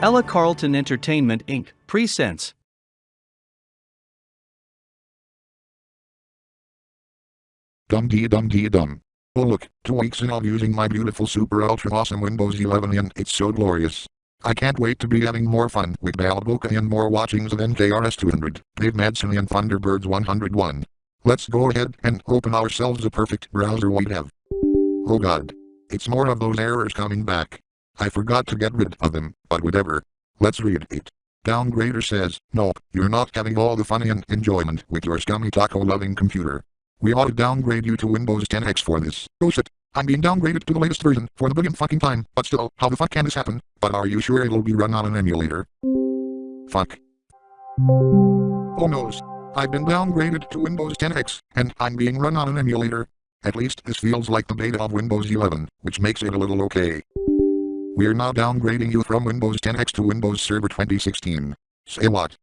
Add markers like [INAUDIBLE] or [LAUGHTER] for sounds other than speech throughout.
Ella Carlton Entertainment Inc. presents Dum dee dum dee dum. Oh look, two weeks and I'm using my beautiful super ultra awesome Windows 11 and it's so glorious. I can't wait to be having more fun with Balboca and more watchings of NKRS 200, Dave Madsen and Thunderbirds 101. Let's go ahead and open ourselves a perfect browser we'd have. Oh god. It's more of those errors coming back. I forgot to get rid of them, but whatever. Let's read it. Downgrader says, nope, you're not having all the fun and enjoyment with your scummy taco loving computer. We ought to downgrade you to Windows 10X for this. Oh shit. I'm being downgraded to the latest version for the billionth fucking time, but still, how the fuck can this happen? But are you sure it'll be run on an emulator? Fuck. Oh noes. I've been downgraded to Windows 10X, and I'm being run on an emulator. At least this feels like the beta of Windows 11, which makes it a little okay. We're now downgrading you from Windows 10X to Windows Server 2016. Say what?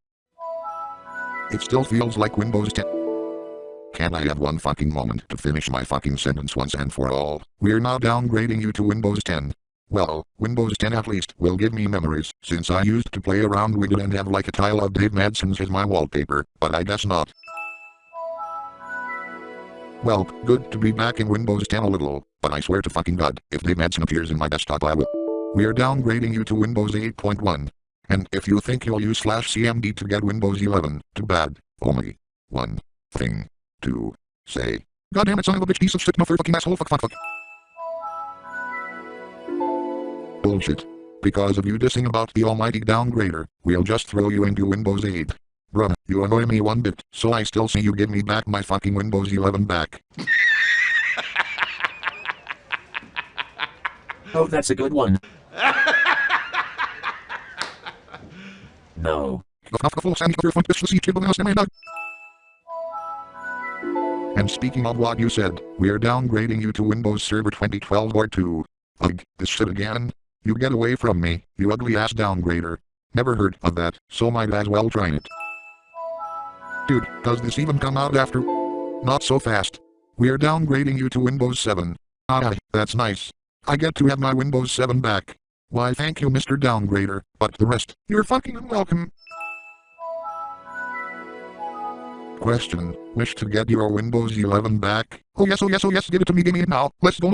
It still feels like Windows 10. Can I have one fucking moment to finish my fucking sentence once and for all? We're now downgrading you to Windows 10. Well, Windows 10 at least will give me memories, since I used to play around with it and have like a tile of Dave Madsen's as my wallpaper, but I guess not. Well, good to be back in Windows 10 a little, but I swear to fucking god, if Dave Madsen appears in my desktop I will. We're downgrading you to Windows 8.1. And if you think you'll use slash cmd to get Windows 11, too bad. Only one thing to say. God damn it, son of a bitch, piece of shit, motherfucking asshole, fuck, fuck, fuck. Bullshit. Because of you dissing about the almighty downgrader, we'll just throw you into Windows 8. Bruh, you annoy me one bit, so I still see you give me back my fucking Windows 11 back. [LAUGHS] Oh, that's a good one. No. And speaking of what you said, we're downgrading you to Windows Server 2012 R2. Ugh, this shit again? You get away from me, you ugly ass downgrader. Never heard of that, so might as well try it. Dude, does this even come out after? Not so fast. We're downgrading you to Windows 7. Ah, that's nice. I get to have my Windows 7 back. Why thank you Mr. Downgrader, but the rest, you're fucking unwelcome. Question, wish to get your Windows 11 back? Oh yes, oh yes, oh yes, give it to me, give me it now. Let's go.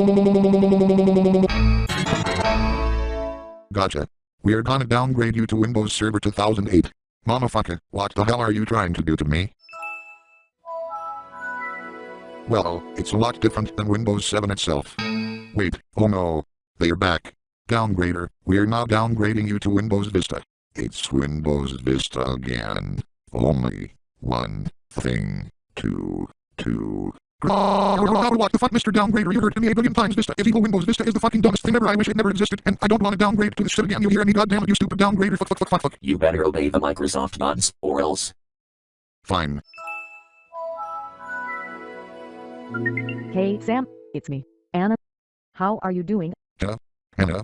Gotcha. We're gonna downgrade you to Windows Server 2008. Motherfucker, what the hell are you trying to do to me? Well, it's a lot different than Windows 7 itself. Wait, oh no. They're back. Downgrader, we're now downgrading you to Windows Vista. It's Windows Vista again. Only one thing to to. What the fuck, Mr. Downgrader? You heard me a billion times. Vista is evil. Windows Vista is the fucking dumbest thing ever. I wish it never existed, and I don't want to downgrade to this shit again. You hear me? Goddamn it, you stupid downgrader. Fuck, fuck, fuck, fuck, fuck. You better obey the Microsoft gods, or else. Fine. Hey Sam, it's me, Anna. How are you doing? Anna,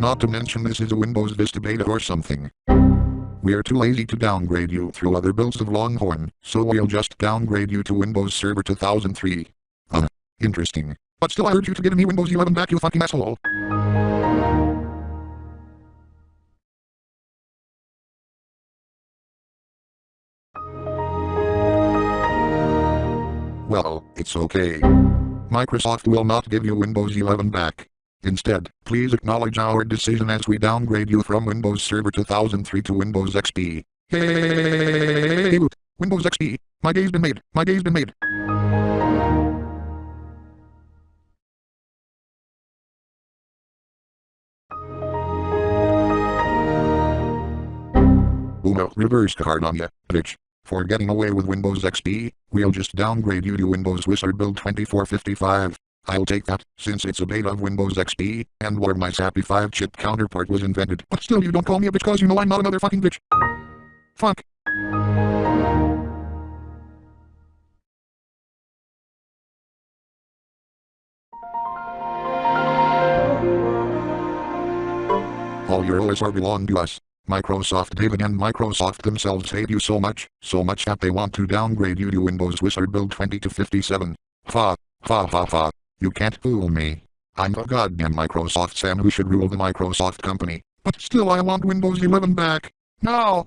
Not to mention this is a Windows Vista beta or something. We're too lazy to downgrade you through other builds of Longhorn, so we'll just downgrade you to Windows Server 2003. Uh, interesting. But still I urge you to give me Windows 11 back you fucking asshole. Well, it's okay. Microsoft will not give you Windows 11 back. Instead, please acknowledge our decision as we downgrade you from Windows Server 2003 to Windows XP. Hey, Windows XP. My day's been made. My day's been made. Uno, reverse card on ya, bitch. For getting away with Windows XP, we'll just downgrade you to Windows Whistler Build 2455. I'll take that, since it's a beta of Windows XP, and where my sappy 5-chip counterpart was invented. But still you don't call me a bitch cause you know I'm not another fucking bitch. Fuck. All your OSR belong to us. Microsoft David and Microsoft themselves hate you so much, so much that they want to downgrade you to Windows Whistler Build 20 to 57. Fa, fa fa fa. You can't fool me. I'm the goddamn Microsoft Sam who should rule the Microsoft company. But still I want Windows 11 back. Now!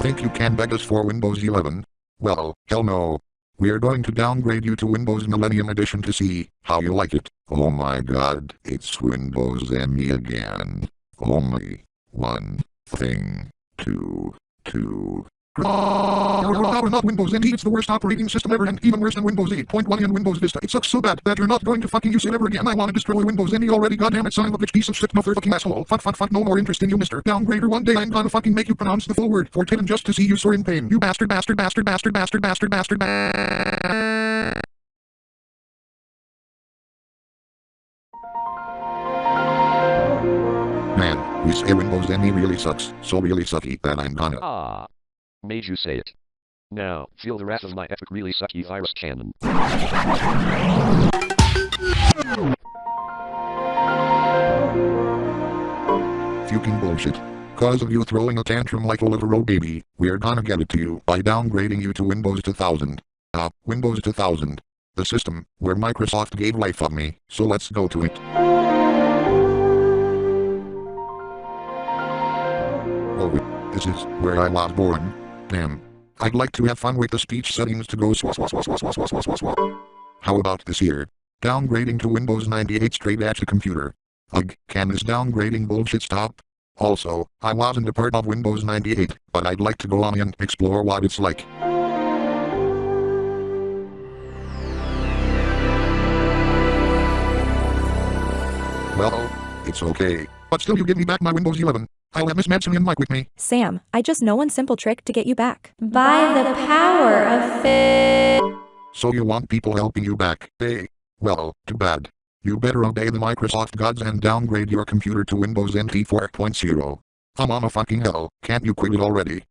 Think you can beg us for Windows 11? Well, hell no. We're going to downgrade you to Windows Millennium Edition to see how you like it. Oh my god, it's Windows ME again. Only one thing to to. Oh, not Windows NT, it's the worst operating system ever and even worse than Windows 8.1 and Windows Vista. It sucks so bad that you're not going to fucking use it ever again. I want to destroy Windows NT already, goddamn it, son of a bitch, piece of shit, motherfucking asshole. Fuck, fuck, fuck, no more interest in you, mister. Downgrader, one day I'm gonna fucking make you pronounce the full word for Titan just to see you sore in pain. You bastard, bastard, bastard, bastard, bastard, bastard, bastard, bastard. Say Windows ME really sucks, so really sucky that I'm gonna. Ah. Made you say it. Now, feel the wrath of my epic really sucky virus cannon. Fucking bullshit. Cause of you throwing a tantrum like a little road baby, we're gonna get it to you by downgrading you to Windows 2000. Ah, Windows 2000. The system, where Microsoft gave life of me, so let's go to it. This is where I was born. Damn. I'd like to have fun with the speech settings to go swa swa swa swa swa swa swa swa. How about this here? Downgrading to Windows 98 straight at the computer. Ugh, can this downgrading bullshit stop? Also, I wasn't a part of Windows 98, but I'd like to go on and explore what it's like. Well, it's okay. But still you give me back my Windows 11. I'll have Miss Madsen and Mike with me. Sam, I just know one simple trick to get you back. By the power of fit. So you want people helping you back, eh? Well, too bad. You better obey the Microsoft gods and downgrade your computer to Windows NT 4.0. I'm on a fucking hell, can't you quit it already?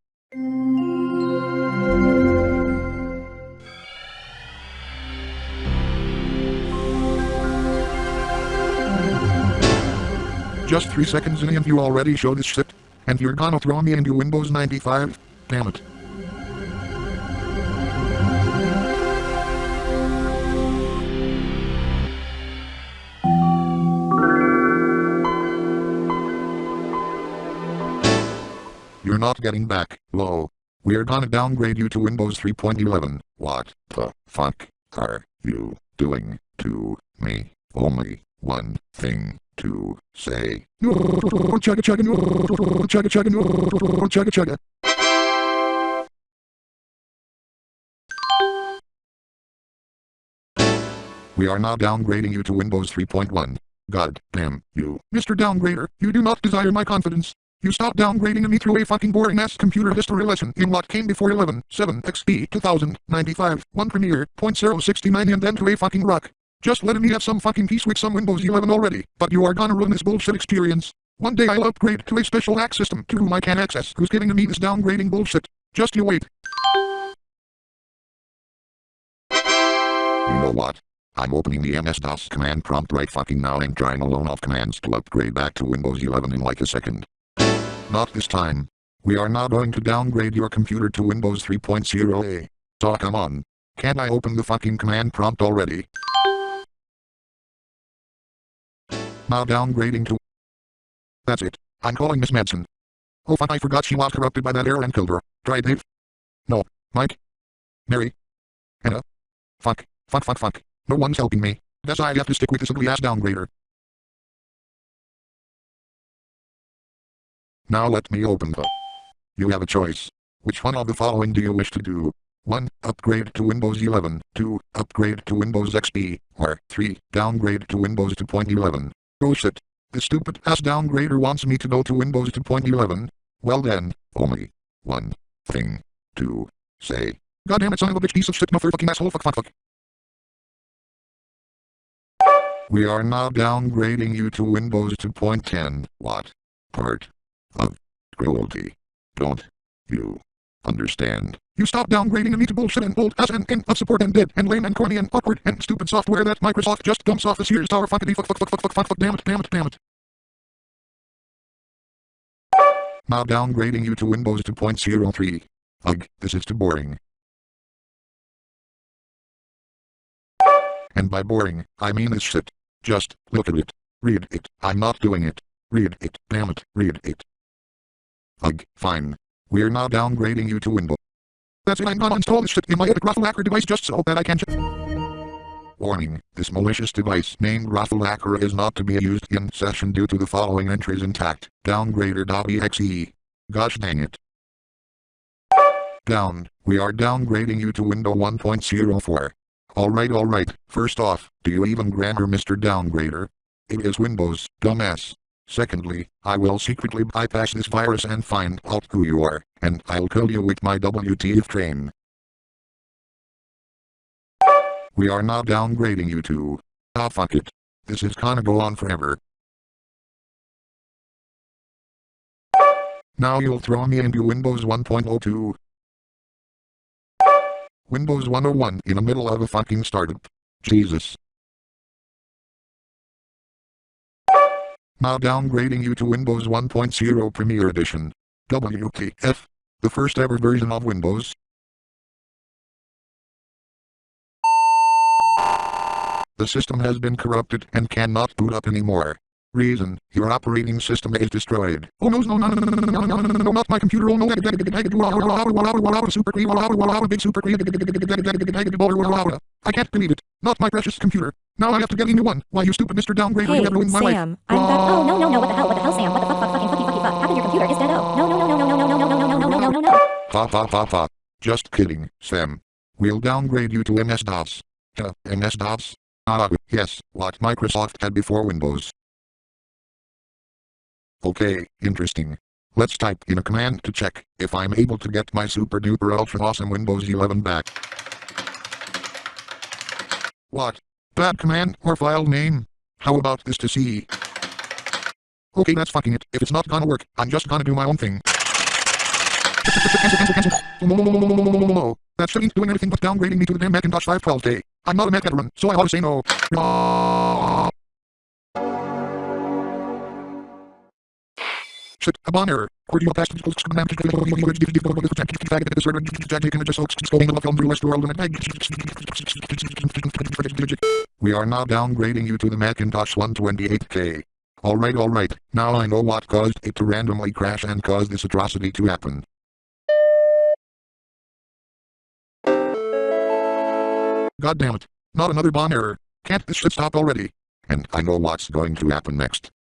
Just three seconds in and you already show this shit? And you're gonna throw me into Windows 95? Damn it. You're not getting back, low. We're gonna downgrade you to Windows 3.11. What the fuck are you doing to me? Only one thing to say. We are now downgrading you to Windows 3.1. God damn you. Mr. Downgrader, you do not desire my confidence. You stopped downgrading me through a fucking boring ass computer history lesson in what came before 11, 7, XP, 2000, 95, 1 Premiere, .069 and then to a fucking rock. Just letting me have some fucking peace with some Windows 11 already, but you are gonna ruin this bullshit experience. One day I'll upgrade to a special hack system to whom I can access who's giving me this downgrading bullshit. Just you wait. You know what? I'm opening the MS-DOS command prompt right fucking now and trying a load of commands to upgrade back to Windows 11 in like a second. Not this time. We are now going to downgrade your computer to Windows 3.0a. So come on. Can't I open the fucking command prompt already? Now downgrading to... That's it. I'm calling Miss Madsen. Oh fuck I forgot she was corrupted by that error and killed her. Try it Dave. No. Mike. Mary. Anna. Fuck. Fuck fuck fuck. No one's helping me. Guess I have to stick with this ugly ass downgrader. Now let me open the... You have a choice. Which one of the following do you wish to do? 1. Upgrade to Windows 11. 2. Upgrade to Windows XP. Or 3. Downgrade to Windows 2.11. Bullshit. The stupid ass downgrader wants me to go to Windows 2.11. Well then, only one thing to say. Goddamn it, son of a bitch, piece of shit, motherfucking asshole, fuck, fuck, fuck. We are now downgrading you to Windows 2.10. What part of cruelty don't you understand? You stop downgrading me to bullshit and old ass and, and of support and dead and lame and corny and awkward and stupid software that Microsoft just dumps off the Sears Tower fuckity fuck fuck fuck fuck fuck fuck fuck damn it damn it damn it. Now downgrading you to Windows 2.03. Ugh, this is too boring. And by boring, I mean this shit. Just look at it. Read it. I'm not doing it. Read it. Damn it. Read it. Ugh, fine. We're now downgrading you to Windows. That's it. I'm gonna install this in my Raffle Hacker device just so that I can. Warning, this malicious device named Raffle Hacker is not to be used in session due to the following entries intact. Downgrader.exe. Gosh dang it. Down. We are downgrading you to Windows 1.04. Alright alright, first off, do you even grammar Mr. Downgrader? It is Windows, dumbass. Secondly, I will secretly bypass this virus and find out who you are, and I'll kill you with my WTF train. We are now downgrading you to... Ah fuck it. This is gonna go on forever. Now you'll throw me into Windows 1.02. Windows 101 in the middle of a fucking startup. Jesus. Now downgrading you to Windows 1.0 Premier Edition. W T F? The first ever version of Windows. The system has been corrupted and cannot boot up anymore. Reason, your operating system is destroyed. Oh no, no, no, no, no, no, no, not my computer, oh no, super big super I can't believe it. Not my precious computer. Now I have to get a new one. Why, you stupid Mr. Downgrader, Hey, you have ruined my life. Sam, I'm back. Oh, no, no, no, what the hell, what the hell, Sam? What the fuck, fuck, fucking, fucky, fucky, fuck? How come your computer is dead? Oh, no, no, no, no, no, no, no, no, no, no, no, no, no, no. Ha ha ha ha. Just kidding, Sam. We'll downgrade you to MS-DOS. Uh, MS-DOS? Ah, yes, what Microsoft had before Windows. Okay, interesting. Let's type in a command to check if I'm able to get my super duper ultra awesome Windows 11 back. What? Bad command or file name? How about this to see? Okay, that's fucking it. If it's not gonna work, I'm just gonna do my own thing. That shit ain't doing anything but downgrading me to the damn Macintosh 512K. I'm not a Mac veteran, so I ought to say no. Shit. Cordial past We are now downgrading you to the Macintosh 128K. Alright alright, now I know what caused it to randomly crash and cause this atrocity to happen. God damn it. Not another bon error. Can't this shit stop already? And I know what's going to happen next.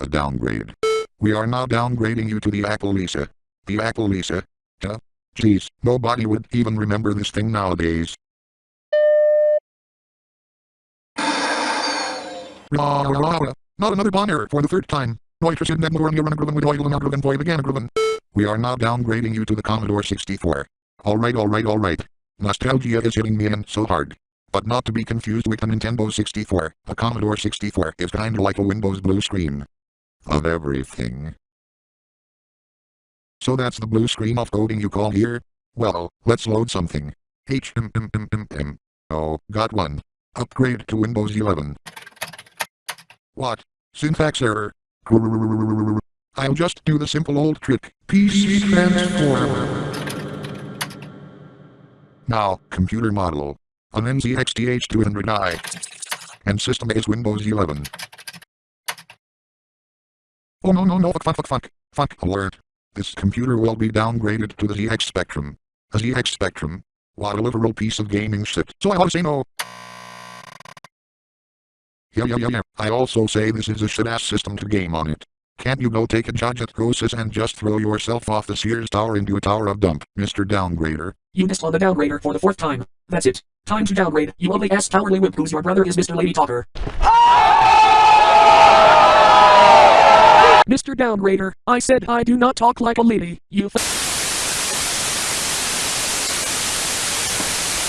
A downgrade. We are now downgrading you to the Apple Lisa. The Apple Lisa? Huh? Jeez, nobody would even remember this thing nowadays. Not another bon error for the third time. We are now downgrading you to the Commodore 64. Alright alright alright. Nostalgia is hitting me in so hard. But not to be confused with the Nintendo 64. the Commodore 64 is kinda like a Windows blue screen. Of everything. So that's the blue screen of coding you call here? Well, let's load something. HMMMMM. Oh, got one. Upgrade to Windows 11. What? Syntax error. I'll just do the simple old trick. PC transform. Now, computer model. An NZXT H200i. And system is Windows 11. Oh no no no fuck fuck fuck fuck. Fuck alert. This computer will be downgraded to the ZX Spectrum. A ZX Spectrum? What a literal piece of gaming shit. So I ought to say no. Yeah yeah yeah yeah. I also say this is a shit ass system to game on it. Can't you go take a judge at Gosis and just throw yourself off the Sears Tower into a tower of dump, Mr. Downgrader? You mislog the downgrader for the fourth time. That's it. Time to downgrade. You ugly ass cowardly wimp who's your brother is Mr. Lady Talker. Mr. Downgrader, I said I do not talk like a lady, you f-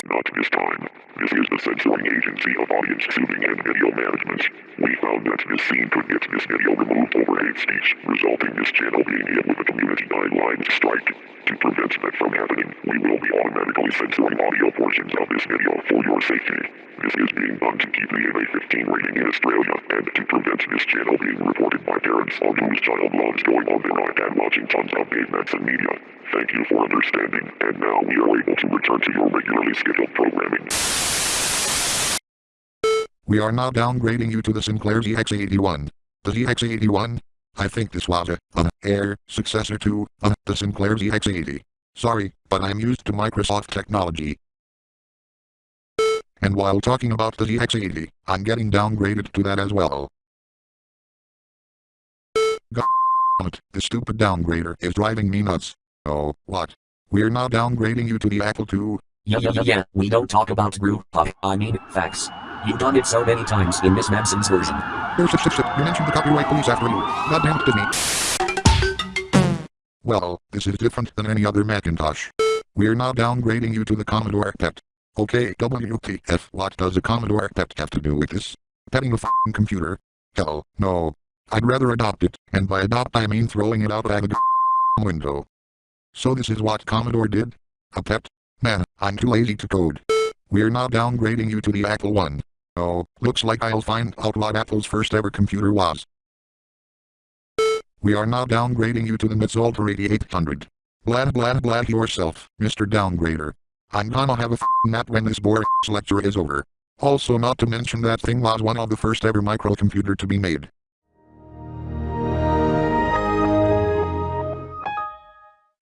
Not this time. This is the censoring agency of audience soothing and video management. We found that this scene could get this video removed over hate speech, resulting this channel being hit with a community guidelines strike. To prevent that from happening, we will be automatically censoring audio portions of this video for your safety. This is being done to keep the MA15 rating in Australia and to prevent this channel being reported by parents on whose child loves going on their iPad watching tons of Dave Manson media. Thank you for understanding, and now we are able to return to your regularly scheduled programming. We are now downgrading you to the Sinclair ZX81. The ZX81? I think this was a, a air successor to uh, the Sinclair ZX80. Sorry, but I'm used to Microsoft technology. And while talking about the ZX80, I'm getting downgraded to that as well. God this stupid downgrader is driving me nuts. Oh, what? We're now downgrading you to the Apple II. Yeah, yeah, yeah, yeah. We don't talk about uh, I mean, facts. You've done it so many times in Miss Manson's version. Oh, shit, shit, shit. You mentioned the copyright police after you. Goddamn it, Disney. Well, this is different than any other Macintosh. We're now downgrading you to the Commodore PET. Okay, WTF, what does a Commodore PET have to do with this? Petting a f***ing computer? Hell, no. I'd rather adopt it, and by adopt I mean throwing it out of the [LAUGHS] window. So this is what Commodore did? A pet? Man, I'm too lazy to code. We're now downgrading you to the Apple One. Oh, looks like I'll find out what Apple's first ever computer was. We are now downgrading you to the MITS Altair 8800. Blah blah blah yourself, Mr. Downgrader. I'm gonna have a f***ing nap when this boring lecture is over. Also not to mention that thing was one of the first ever microcomputer to be made.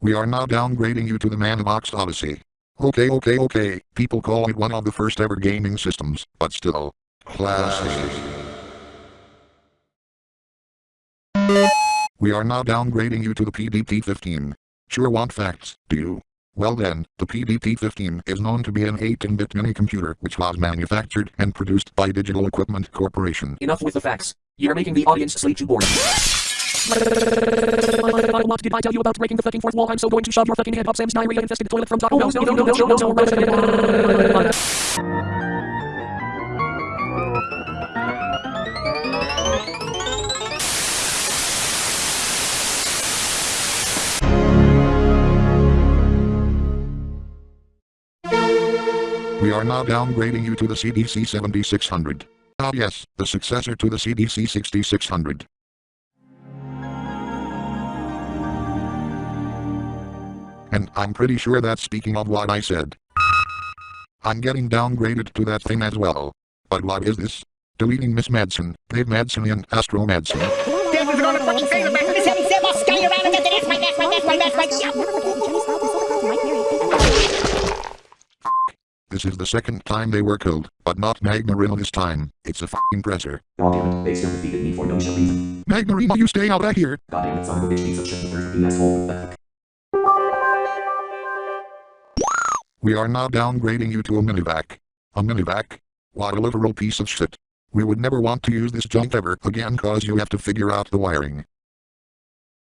We are now downgrading you to the Magnavox Odyssey. Okay okay okay, people call it one of the first ever gaming systems, but still. Classic. We are now downgrading you to the PDP-15. Sure want facts, do you? Well then, the PDP-15 is known to be an 18-bit mini computer which was manufactured and produced by Digital Equipment Corporation. Enough with the facts. You're making the audience sleep too boring. What did I tell you about breaking the fucking fourth wall? I'm so going to shove your fucking head up Sam's diarrhea infested toilet from Taco. No, no, no, no, no, no, no, no. We are now downgrading you to the CDC 7600. Ah yes, the successor to the CDC 6600. And I'm pretty sure that's speaking of what I said. I'm getting downgraded to that thing as well. But what is this? Deleting Miss Madsen, Dave Madsen and Astro Madsen. Dad was gonna fucking say the this heavy step, I'll around and then that's my, that's my, that's my, that's my, This is the second time they were killed, but not Magmarino this time. It's a f***ing presser. Goddammit, they still defeated me for no reason. Magmarino you stay out of here! Goddammit, son of a bitch, piece of shit, you asshole. We are now downgrading you to a minivac. A minivac? What a literal piece of shit. We would never want to use this junk ever again cause you have to figure out the wiring.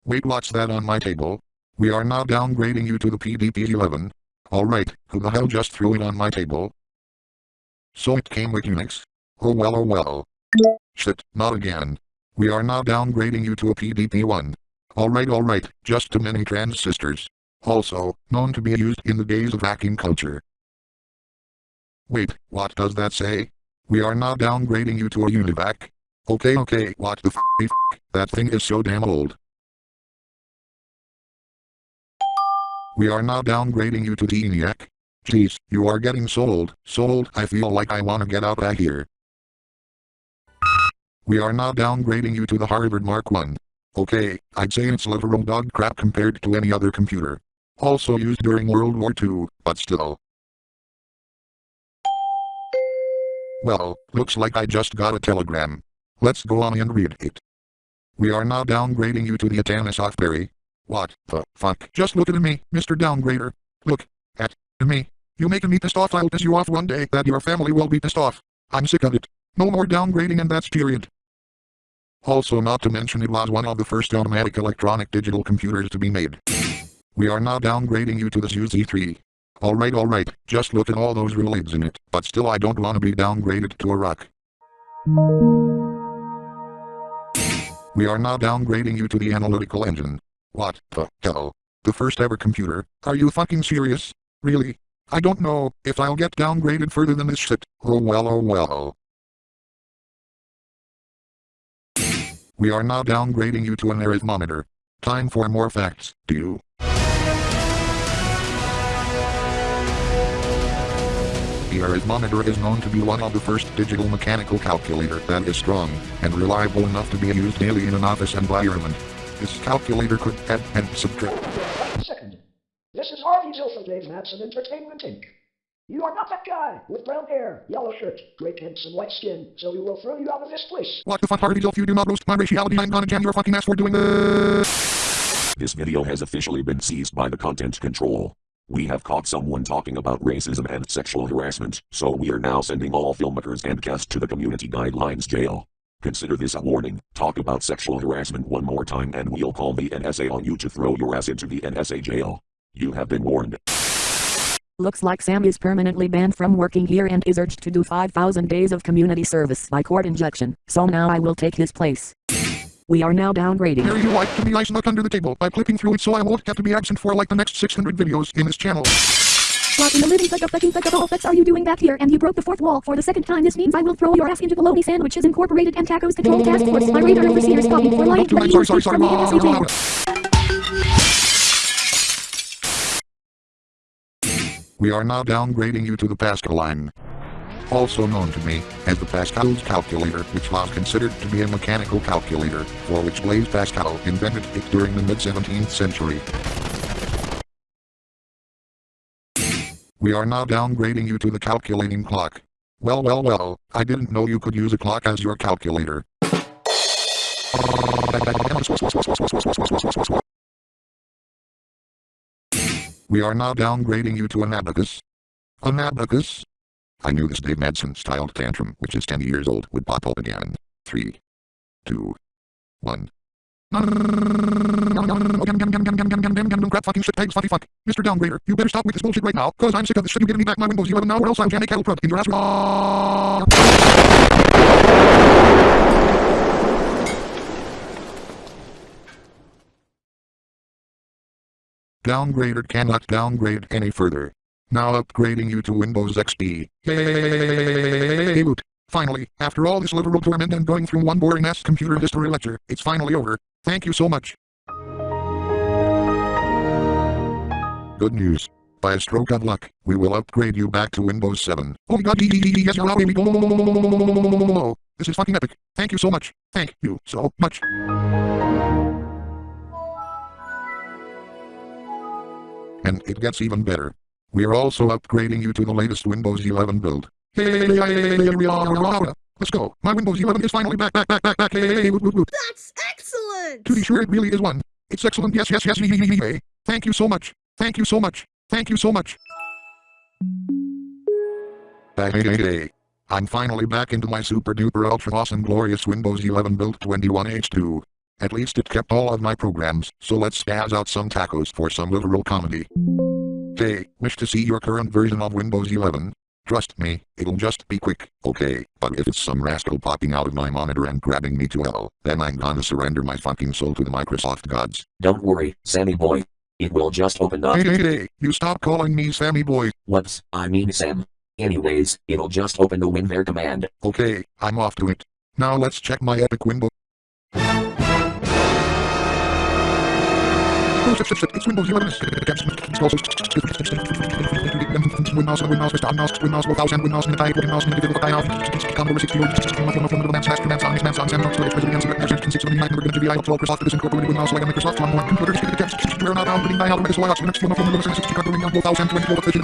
Wait what's that on my table? We are now downgrading you to the PDP-11. Alright, who the hell just threw it on my table? So it came with Unix? Oh well oh well. Shit, not again. We are now downgrading you to a PDP-1. Alright alright, just too many transistors. Also, known to be used in the days of hacking culture. Wait, what does that say? We are now downgrading you to a Univac. Okay okay, what the f***, f***, that thing is so damn old. We are now downgrading you to the ENIAC. Jeez, you are getting sold, sold, I feel like I wanna get out of here. We are now downgrading you to the Harvard Mark 1. Okay, I'd say it's literal dog crap compared to any other computer. Also used during World War II, but still. Well, looks like I just got a telegram. Let's go on and read it. We are now downgrading you to the Atanasoff-Berry. What the fuck? Just look at me, Mr. Downgrader. Look at me. You making me pissed off I'll piss you off one day that your family will be pissed off. I'm sick of it. No more downgrading and that's period. Also not to mention it was one of the first automatic electronic digital computers to be made. We are now downgrading you to the UZ3. Alright alright, just look at all those relays in it, but still I don't wanna be downgraded to a rock. We are now downgrading you to the analytical engine. What the hell? The first ever computer? Are you fucking serious? Really? I don't know if I'll get downgraded further than this shit. Oh well oh well. We are now downgrading you to an arithmometer. Time for more facts, do you? The arithmometer is known to be one of the first digital mechanical calculator that is strong and reliable enough to be used daily in an office environment. This calculator could add and subtract. Wait a second. This is Harvey Jill from Dave Matson Entertainment Inc. You are not that guy with brown hair, yellow shirt, great pants, and white skin, so we will throw you out of this place. What the fuck Harvey if you do not roast my raciality I'm gonna jam your fucking ass for doing this. This video has officially been seized by the content control. We have caught someone talking about racism and sexual harassment, so we are now sending all filmmakers and guests to the community guidelines jail. Consider this a warning. Talk about sexual harassment one more time and we'll call the NSA on you to throw your ass into the NSA jail. You have been warned. Looks like Sam is permanently banned from working here and is urged to do 5,000 days of community service by court injection, so now I will take his place. We are now downgrading. Here you like to be ice under the table by clicking through it so I won't have to be absent for like the next 600 videos in this channel. What in the living fuck fucking fuck all fucks are you doing back here? And you broke the fourth wall for the second time. This means I will throw your ass into bologna sandwiches incorporated and tacos control task force. My radar overseer's copy for lying Sorry, to sorry, sorry, from the NSA. We are now downgrading you to the Pascaline. Also known to me as the Pascal's calculator, which was considered to be a mechanical calculator, for which Blaise Pascal invented it during the mid-17th century. We are now downgrading you to the calculating clock. Well well well, I didn't know you could use a clock as your calculator. We are now downgrading you to an abacus. An abacus? I knew this Dave Madsen styled tantrum, which is 10 years old, would pop up again. 3, 2, 1. Crap fucking shit pegs fucky fuck. Mr. Downgrader, you better stop with this bullshit right now, cause I'm sick of this shit. You giving me back my Windows 11 now or else I'll jam a cattle prod in your ass. Downgrader cannot downgrade any further. Now upgrading you to Windows XP. Yay! Woot. Finally, after all this literal torment and going through one boring ass computer history lecture, it's finally over. Thank you so much. Good news. By a stroke of luck, we will upgrade you back to Windows 7. Oh my god, yes, you're out. This is fucking epic. Thank you so much. Thank you so much. And it gets even better. We are also upgrading you to the latest Windows 11 build. Hey, let's go. My Windows 11 is finally back, back, back, back, back. Hey, woot, woot, woot. That's excellent! To be sure, it really is one. It's excellent. Yes, yes, yes. Hey, thank you so much. Thank you so much. Thank you so much. Hey, hey, hey. I'm finally back into my super duper ultra awesome glorious Windows 11 build 21H2. At least it kept all of my programs, so let's spaz out some tacos for some literal comedy. Hey, wish to see your current version of Windows 11? Trust me, it'll just be quick, okay? But if it's some rascal popping out of my monitor and grabbing me to hell, then I'm gonna surrender my fucking soul to the Microsoft gods. Don't worry, Sammy boy. It will just open up. Hey, hey, hey, you stop calling me Sammy boy. Whoops, I mean Sam. Anyways, it'll just open the WinVer command. Okay, I'm off to it. Now let's check my epic Windows. It's Windows 11. Windows, Windows, Vista, Windows, Windows, 1000, Windows, in the type, Windows, in the difficult type, Commodore 64, Maps, Maps, Maps, Maps, Maps, Maps, Maps, Storage, President, Version 679, we're going to be IL 12, Microsoft, this incorporated Windows, like Microsoft, one more computer, we're not outputting by Alphabet, so I got next one of Windows 60, covering 1024, Version,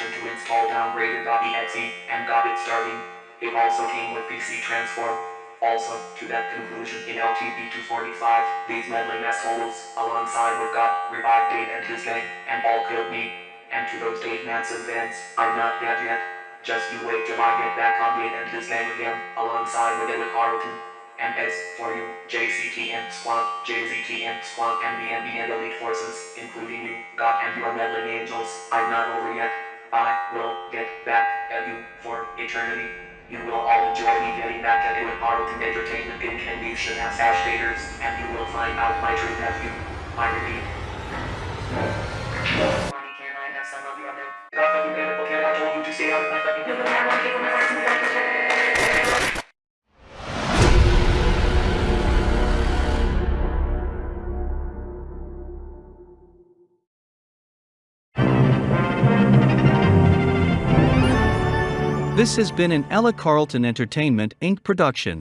connection to install downgraded.exe and got it starting. It also came with PC transform. Also, to that conclusion in LTV-245, these meddling assholes, alongside with God, revived Dave and his gang, and all killed me. And to those Dave Manson fans, I'm not dead yet. Just you wait till I get back on Dave and his gang again, alongside with Eric Carlton. And as for you, JCTM Squad, JZTM Squad, and the NBN Elite Forces, including you, God and your meddling angels, I'm not over yet. I will get back at you for eternity. You will all enjoy me getting back at you with Arlington Entertainment Inc. and these hash daters, and you will find out my true nephew. I repeat. Can't I have some of the other? Kid, I told you to stay out of my fucking This has been an Ella Carlton Entertainment Inc. production.